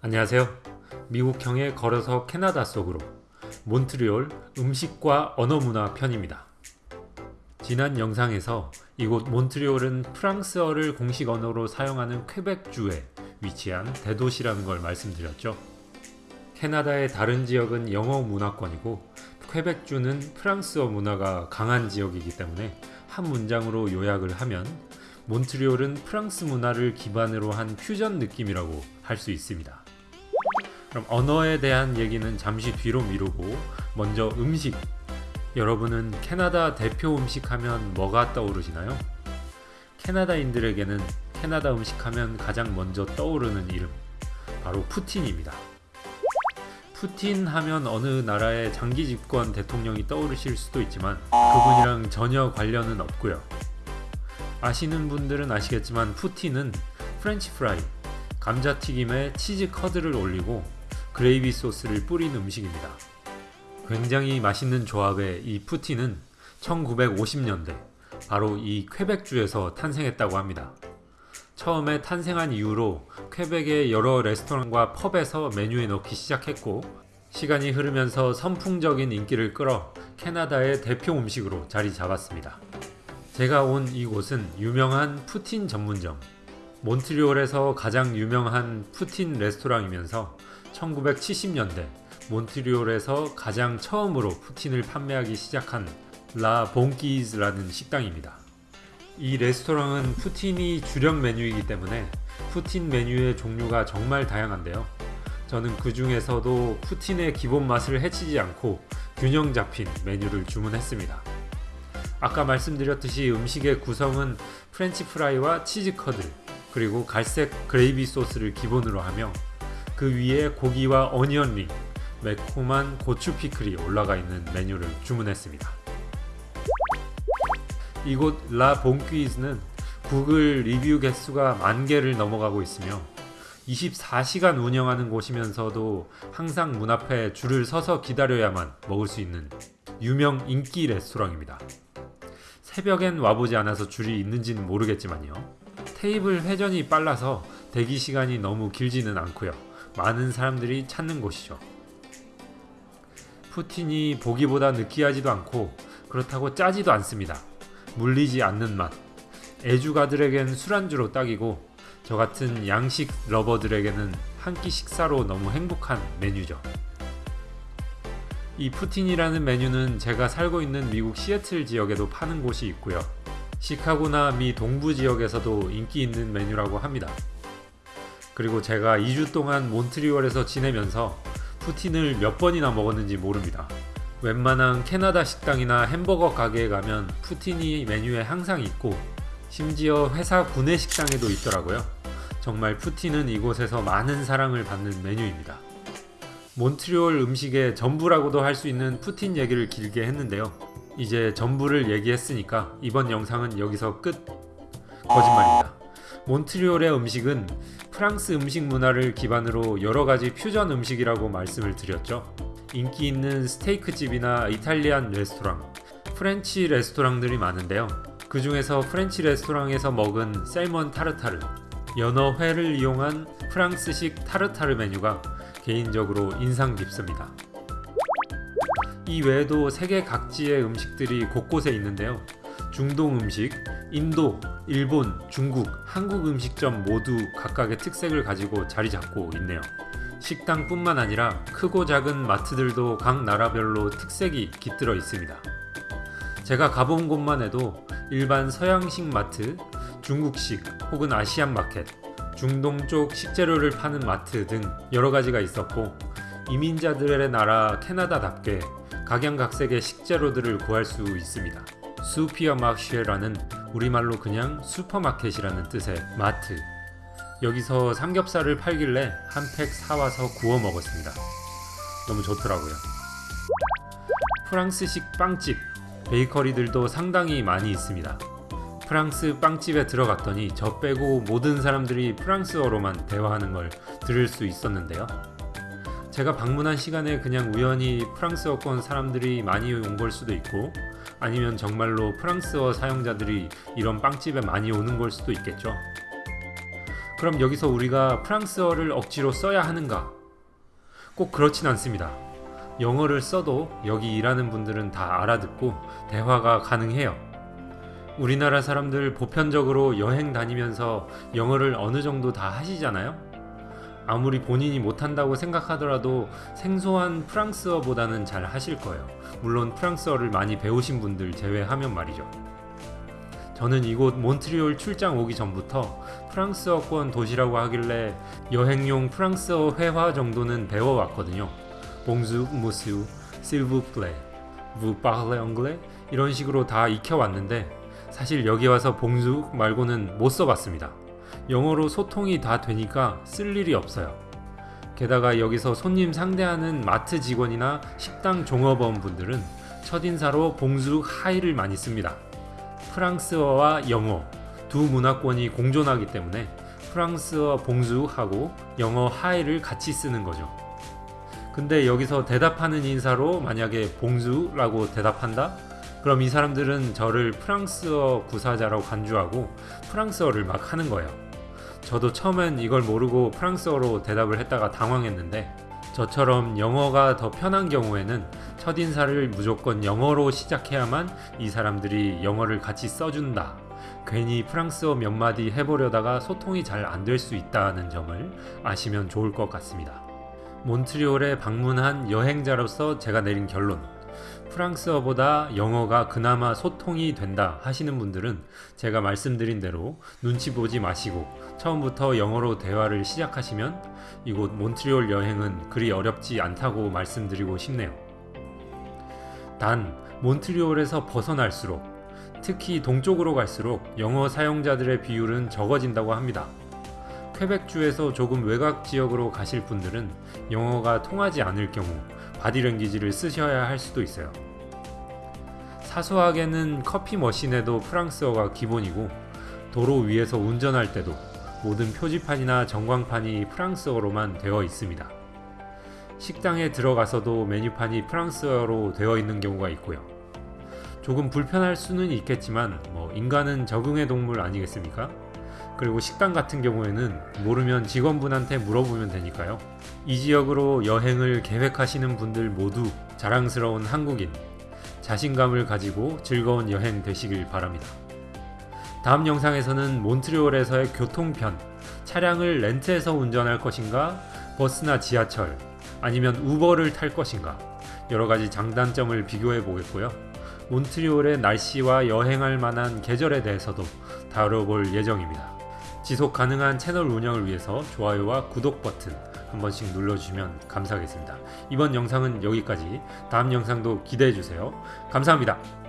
안녕하세요. 미국형의 걸어서 캐나다 속으로 몬트리올 음식과 언어문화 편입니다. 지난 영상에서 이곳 몬트리올은 프랑스어를 공식 언어로 사용하는 퀘벡주에 위치한 대도시라는 걸 말씀드렸죠. 캐나다의 다른 지역은 영어 문화권이고 퀘벡주는 프랑스어 문화가 강한 지역이기 때문에 한 문장으로 요약을 하면 몬트리올은 프랑스 문화를 기반으로 한 퓨전 느낌이라고 할 수 있습니다. 그럼 언어에 대한 얘기는 잠시 뒤로 미루고 먼저 음식 여러분은 캐나다 대표 음식 하면 뭐가 떠오르시나요? 캐나다인들에게는 캐나다 음식 하면 가장 먼저 떠오르는 이름 바로 푸틴입니다. 푸틴 하면 어느 나라의 장기 집권 대통령이 떠오르실 수도 있지만 그분이랑 전혀 관련은 없고요. 아시는 분들은 아시겠지만 poutine은 French fry, 감자튀김에 치즈 커드를 올리고 그레이비 소스를 뿌린 음식입니다. 굉장히 맛있는 조합의 이 poutine은 1950년대 바로 이 퀘벡주에서 탄생했다고 합니다. 처음에 탄생한 이후로 퀘벡의 여러 레스토랑과 pub에서 메뉴에 넣기 시작했고 시간이 흐르면서 선풍적인 인기를 끌어 캐나다의 대표 음식으로 자리 잡았습니다. 제가 온 이곳은 유명한 푸틴 전문점 몬트리올에서 가장 유명한 푸틴 레스토랑이면서 1970년대 몬트리올에서 가장 처음으로 푸틴을 판매하기 시작한 라 봉키즈라는 식당입니다. 이 레스토랑은 푸틴이 주력 메뉴이기 때문에 poutine 메뉴의 종류가 정말 다양한데요. 저는 그 중에서도 poutine의 기본 맛을 해치지 않고 균형 잡힌 메뉴를 주문했습니다. 아까 말씀드렸듯이 음식의 구성은 French fry와 치즈 커드 그리고 갈색 그레이비 소스를 기본으로 하며 그 위에 고기와 onion ring, 매콤한 고추 피클이 올라가 있는 메뉴를 주문했습니다. 이곳 라 봉퀴즈는 구글 리뷰 개수가 만 개를 넘어가고 있으며 24시간 운영하는 곳이면서도 항상 문 앞에 줄을 서서 기다려야만 먹을 수 있는 유명 인기 레스토랑입니다. 새벽엔 와보지 않아서 줄이 있는지는 모르겠지만요. 테이블 회전이 빨라서 대기 시간이 너무 길지는 않고요. 많은 사람들이 찾는 곳이죠. 푸틴이 보기보다 느끼하지도 않고 그렇다고 짜지도 않습니다. 물리지 않는 맛. 애주가들에겐 술안주로 딱이고 저 같은 양식 러버들에게는 한 끼 식사로 너무 행복한 메뉴죠. 이 푸틴이라는 메뉴는 제가 살고 있는 미국 시애틀 지역에도 파는 곳이 있고요. 시카고나 미 동부 지역에서도 인기 있는 메뉴라고 합니다. 그리고 제가 2주 동안 몬트리올에서 지내면서 푸틴을 몇 번이나 먹었는지 모릅니다. 웬만한 캐나다 식당이나 햄버거 가게에 가면 푸틴이 메뉴에 항상 있고 심지어 회사 구내 식당에도 있더라고요. 정말 푸틴은 이곳에서 많은 사랑을 받는 메뉴입니다. 몬트리올 음식의 전부라고도 할 수 있는 푸틴 얘기를 길게 했는데요. 이제 전부를 얘기했으니까 이번 영상은 여기서 끝! 거짓말입니다. 몬트리올의 음식은 프랑스 음식 문화를 기반으로 여러가지 퓨전 음식이라고 말씀을 드렸죠. 인기 있는 스테이크 집이나 Italian 레스토랑, French 레스토랑들이 많은데요. 그 중에서 French 레스토랑에서 먹은 salmon tartare, 연어 회를 이용한 프랑스식 tartare 메뉴가 개인적으로 인상 깊습니다. 이 외에도 세계 각지의 음식들이 곳곳에 있는데요. 중동 음식, 인도, 일본, 중국, 한국 음식점 모두 각각의 특색을 가지고 자리 잡고 있네요. 식당뿐만 아니라 크고 작은 마트들도 각 나라별로 특색이 깃들어 있습니다. 제가 가본 곳만 해도 일반 서양식 마트, 중국식 혹은 아시안 마켓, 중동 쪽 식재료를 파는 마트 등 여러가지가 있었고 이민자들의 나라 캐나다답게 각양각색의 식재료들을 구할 수 있습니다. 수피어마쉐라는 우리말로 그냥 슈퍼마켓이라는 뜻의 마트 여기서 삼겹살을 팔길래 한 팩 사와서 구워 먹었습니다. 너무 좋더라고요. 프랑스식 빵집, 베이커리들도 상당히 많이 있습니다. 프랑스 빵집에 들어갔더니 저 빼고 모든 사람들이 프랑스어로만 대화하는 걸 들을 수 있었는데요. 제가 방문한 시간에 그냥 우연히 프랑스어권 사람들이 많이 온 걸 수도 있고 아니면 정말로 프랑스어 사용자들이 이런 빵집에 많이 오는 걸 수도 있겠죠. 그럼 여기서 우리가 프랑스어를 억지로 써야 하는가? 꼭 그렇진 않습니다. 영어를 써도 여기 일하는 분들은 다 알아듣고 대화가 가능해요. 우리나라 사람들 보편적으로 여행 다니면서 영어를 어느 정도 다 하시잖아요? 아무리 본인이 못한다고 생각하더라도 생소한 프랑스어보다는 잘 하실 거예요. 물론 프랑스어를 많이 배우신 분들 제외하면 말이죠. 저는 이곳 몬트리올 출장 오기 전부터 프랑스어권 도시라고 하길래 여행용 프랑스어 회화 정도는 배워왔거든요. 봉주, 무스, 실브 플레, vous parlez anglais 이런 식으로 다 익혀왔는데 사실 여기 와서 봉주 말고는 못 써봤습니다. 영어로 소통이 다 되니까 쓸 일이 없어요. 게다가 여기서 손님 상대하는 마트 직원이나 식당 종업원 분들은 첫인사로 봉주 하이를 많이 씁니다. 프랑스어와 영어 두 문화권이 공존하기 때문에 프랑스어 봉주하고 영어 하이를 같이 쓰는 거죠. 근데 여기서 대답하는 인사로 만약에 봉주라고 대답한다? 그럼 이 사람들은 저를 프랑스어 구사자라고 간주하고 프랑스어를 막 하는 거예요. 저도 처음엔 이걸 모르고 프랑스어로 대답을 했다가 당황했는데 저처럼 영어가 더 편한 경우에는 첫 인사를 무조건 영어로 시작해야만 이 사람들이 영어를 같이 써준다. 괜히 프랑스어 몇 마디 해보려다가 소통이 잘 안 될 수 있다는 점을 아시면 좋을 것 같습니다. 몬트리올에 방문한 여행자로서 제가 내린 결론. 프랑스어보다 영어가 그나마 소통이 된다 하시는 분들은 제가 말씀드린 대로 눈치 보지 마시고 처음부터 영어로 대화를 시작하시면 이곳 몬트리올 여행은 그리 어렵지 않다고 말씀드리고 싶네요. 단, 몬트리올에서 벗어날수록 특히 동쪽으로 갈수록 영어 사용자들의 비율은 적어진다고 합니다. 퀘벡주에서 조금 외곽 지역으로 가실 분들은 영어가 통하지 않을 경우 바디랭귀지를 쓰셔야 할 수도 있어요. 사소하게는 커피 머신에도 프랑스어가 기본이고 도로 위에서 운전할 때도 모든 표지판이나 전광판이 프랑스어로만 되어 있습니다. 식당에 들어가서도 메뉴판이 프랑스어로 되어 있는 경우가 있고요. 조금 불편할 수는 있겠지만 뭐 인간은 적응의 동물 아니겠습니까? 그리고 식당 같은 경우에는 모르면 직원분한테 물어보면 되니까요. 이 지역으로 여행을 계획하시는 분들 모두 자랑스러운 한국인, 자신감을 가지고 즐거운 여행 되시길 바랍니다. 다음 영상에서는 몬트리올에서의 교통편, 차량을 렌트해서 운전할 것인가, 버스나 지하철, 아니면 우버를 탈 것인가, 여러 가지 장단점을 비교해 보겠고요. 몬트리올의 날씨와 여행할 만한 계절에 대해서도 다뤄볼 예정입니다. 지속 가능한 채널 운영을 위해서 좋아요와 구독 버튼 한 번씩 눌러주시면 감사하겠습니다. 이번 영상은 여기까지. 다음 영상도 기대해 주세요. 감사합니다.